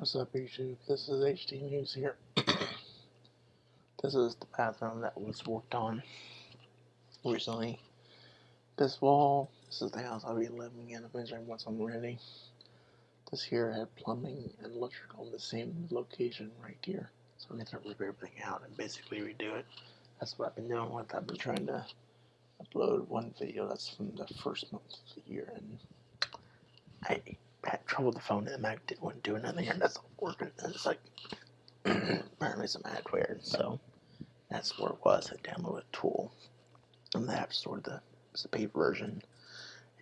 What's up YouTube? This is HD News here. this is the bathroom that was worked on recently. This wall, this is the house I'll be living in eventually once I'm ready. This here had plumbing and electrical in the same location right here. So I'm gonna rip everything out and basically redo it. That's what I've been doing with I've been trying to upload one video that's from the first month of the year and I had trouble with the phone and the Mac didn't want to do anything and that's working. And it's like apparently some adware so that's where it was. I downloaded a tool in the App Store, the, the paid version.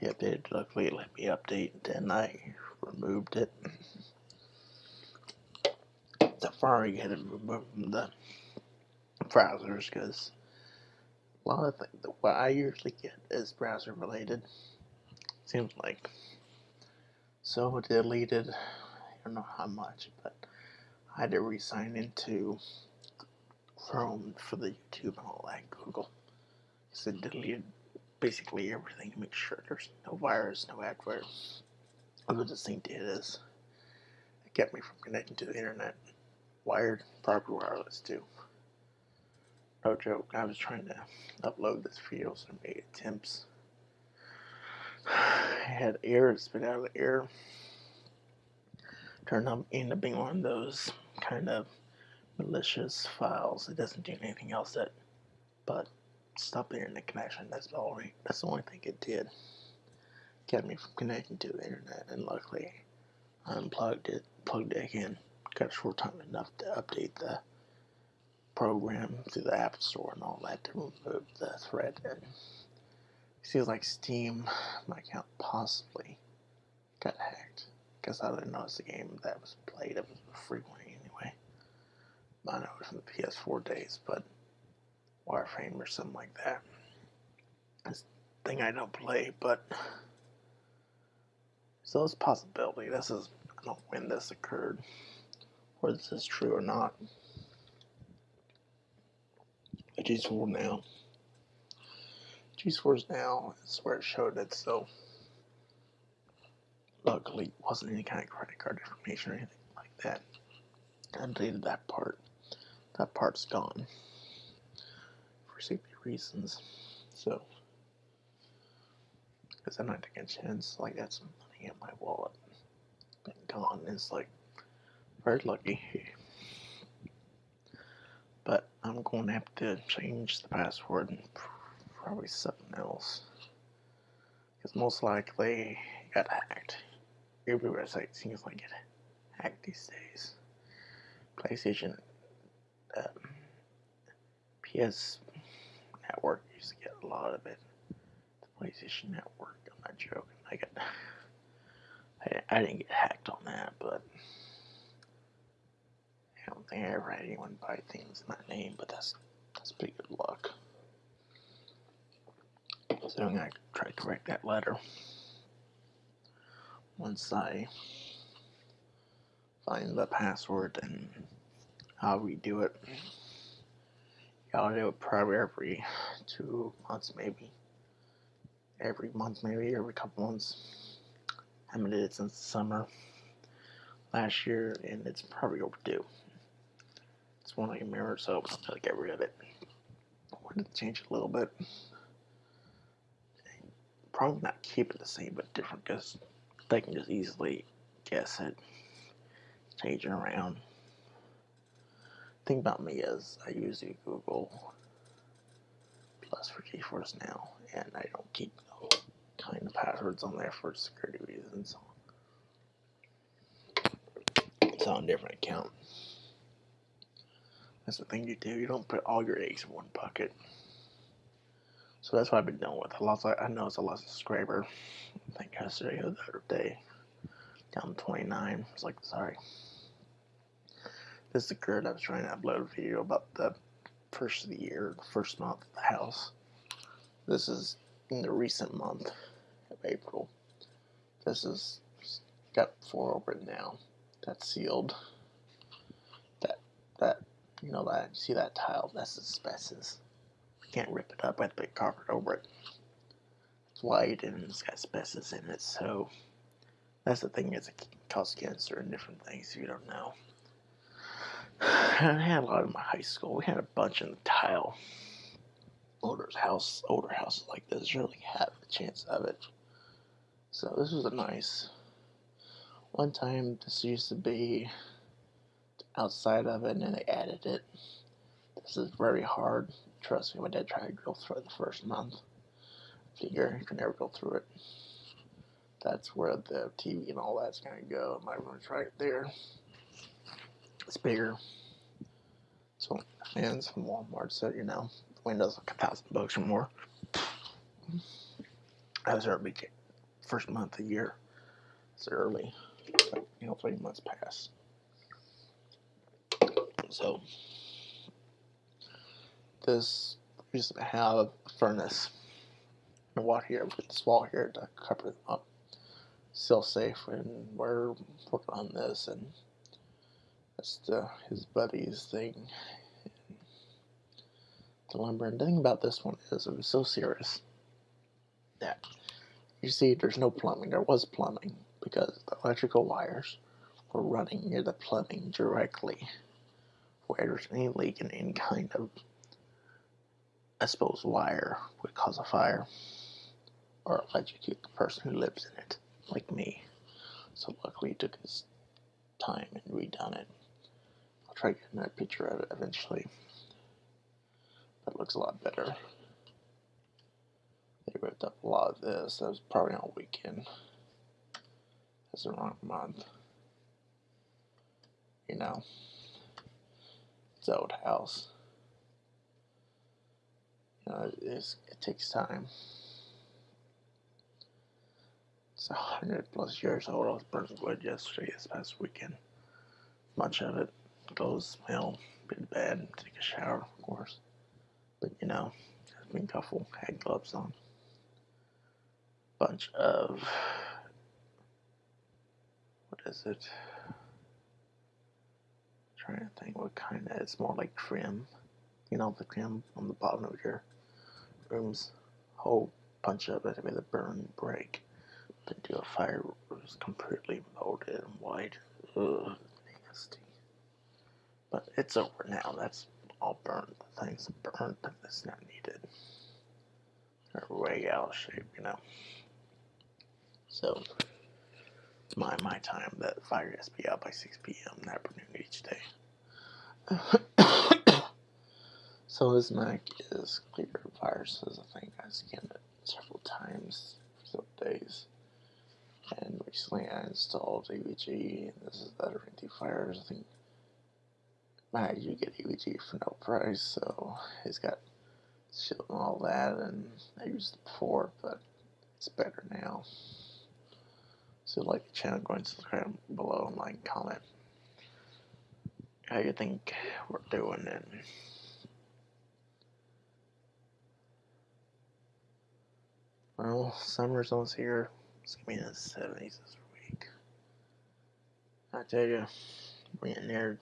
He updated luckily it let me update and I removed it. Safari had it removed from the browsers because a lot of things what I usually get is browser related. Seems like so deleted. I don't know how much, but I had to re-sign into Chrome for the YouTube and all that Google. So deleted basically everything to make sure there's no virus, no adware. Other did is it kept me from connecting to the internet. Wired, proper wireless too. No joke, I was trying to upload this video so I made attempts Had air spit out of the air. Turned up up being one of those kind of malicious files. It doesn't do anything else that but stop the internet connection. That's all right. That's the only thing it did. Kept me from connecting to the internet and luckily I unplugged it, plugged it in. Got a short time enough to update the program through the App Store and all that to remove the threat and Seems like Steam, account possibly got hacked. Because I didn't notice the game that was played. It was one anyway. I know it was from the PS4 days, but Warframe or something like that. This thing I don't play, but so it's a possibility. This is I don't know when this occurred, whether this is true or not. But just for now. GeForce Now is where it showed it, so luckily it wasn't any kind of credit card information or anything like that. I deleted that part. That part's gone for safety reasons. So, because I'm not taking a chance, like that's some money in my wallet, been gone. It's like very lucky. But I'm going to have to change the password and probably something else. Because most likely got hacked. Every website seems like it hacked these days. PlayStation, um, PS Network used to get a lot of it. The PlayStation Network, I'm not joking. I got, I, I didn't get hacked on that, but I don't think I ever had anyone buy things in my name. But that's that's pretty good luck. So I'm going to try to correct that letter once I find the password and how we do it. I'll do it probably every two months, maybe. Every month, maybe every couple months. I haven't did it since the summer last year, and it's probably overdue. It's one I can remember, so I'm gonna get rid of it. I wanted to change it a little bit probably not keep it the same but different because they can just easily guess it, change it around. thing about me is I usually Google Plus for GeForce Now, and I don't keep kind of passwords on there for security reasons. It's on a different account. That's the thing you do. You don't put all your eggs in one bucket. So that's what I've been dealing with. I lost, I know it's a lost subscriber. I think yesterday or the other day. Down 29. I was like, sorry. This occurred. I was trying to upload a video about the first of the year, the first month of the house. This is in the recent month of April. This is got four open now. That's sealed. That that you know that see that tile? That's asbestos can't rip it up. To put carpet over it. It's white and it's got asbestos in it, so that's the thing is cause cancer and different things you don't know. And I had a lot in my high school. We had a bunch in the tile. Older house, older houses like this really have a chance of it. So this was a nice. One time this used to be outside of it, and then they added it. This is very hard. Trust me, my dad tried to go through it the first month. Figure you can never go through it. That's where the TV and all that's gonna go. My room's right there. It's bigger. So fans from Walmart said, you know, Windows like a thousand bucks or more. I was early first month of the year. It's early. But, you know, three months past. So this used to have a furnace and water here with this wall here to cover them up. Still safe and we're working on this and that's the, his buddy's thing. The lumber and the thing about this one is it was so serious that you see there's no plumbing. There was plumbing because the electrical wires were running near the plumbing directly where there's any leak in any kind of exposed wire would cause a fire or electrocute the person who lives in it, like me. So luckily he took his time and redone it. I'll try getting that picture of it eventually. That looks a lot better. They ripped up a lot of this. That was probably on a weekend. That's the wrong month. You know it's old house. Know, it takes time. It's a hundred plus years old. I was burning wood yesterday, this past weekend. Much of it goes smell pretty bad. Take a shower, of course. But you know, I've been careful. Had gloves on. Bunch of what is it? trying to think what kind of, it's more like trim. You know, the trim on the bottom of your room's whole bunch of it with a burn break. Do a fire was completely molded and white. Ugh, nasty. But it's over now. That's all burned. The thing's burnt. It's not needed. They're way out of shape, you know. So my my time that fire has to be out by 6 p.m. the afternoon each day. so this Mac is clear of viruses. I think I scanned it several times for several days. And recently I installed AVG, and this is better antivirus. I think Mac you get AVG for no price, so it's got shield and all that, and I used it before, but it's better now. So like the channel, go and subscribe below and like, comment how you think we're doing it. Well, summer's almost here. It's gonna be in the 70s this week. I tell you, we're getting there.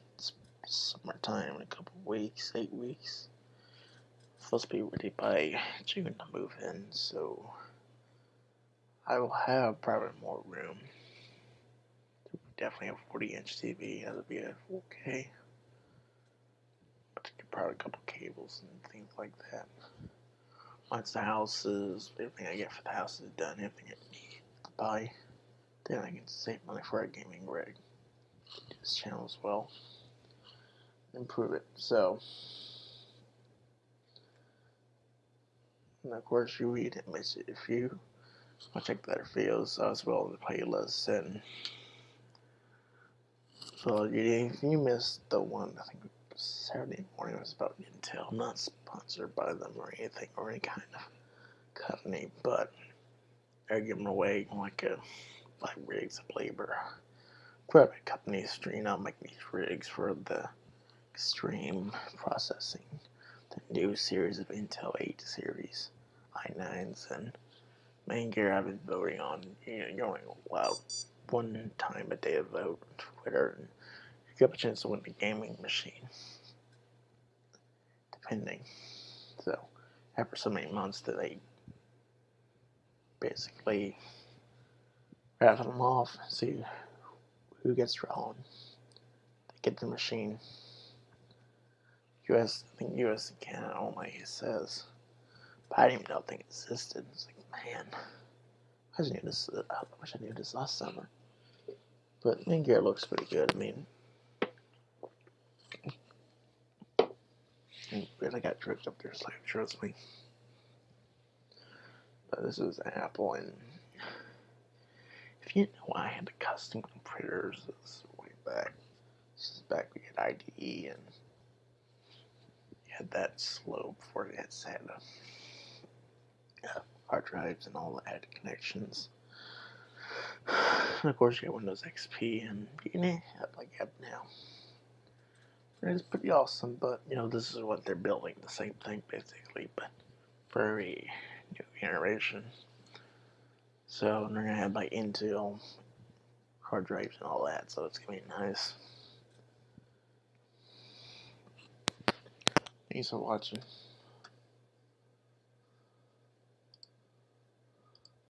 Summertime in a couple weeks, eight weeks. Supposed to be ready by June to move in, so I will have probably more room. Definitely a 40 inch TV, that'll be a 4K. But probably a couple cables and things like that. Once the house is, everything I get for the house is done, everything I need to buy, then I can save money for a gaming rig. Do this channel as well. Improve it. So, and of course, you read it, miss it if you I'll check the other videos as well as the playlist and so if you missed the one I think Saturday morning was about Intel, not sponsored by them or anything or any kind of company, but they're giving away like a like rigs of labor. Private companies, you know, make these rigs for the extreme processing, the new series of Intel 8 series i9s and Maingear I've been voting on. You know, you're one time a day to vote Twitter, and you have a chance to win a gaming machine, depending. So, after so many months, that they basically rattle them off, see who gets drawn. They get the machine. US, I think US and Canada only, says. But I didn't even know if they existed. It's like, man, I knew this. I wish I knew this last summer. But main looks pretty good. I mean, really got tricked up there, so trust me. But this is Apple, and if you didn't know I had the custom computers this way back. This is back we had IDE and you had that slow before it had SATA. Yeah, hard drives and all the added connections. And of course, you got Windows XP, and you can have like you now. It's pretty awesome, but you know, this is what they're building the same thing basically, but for a new generation. So they're gonna have like Intel hard drives and all that, so it's gonna be nice. Thanks for watching.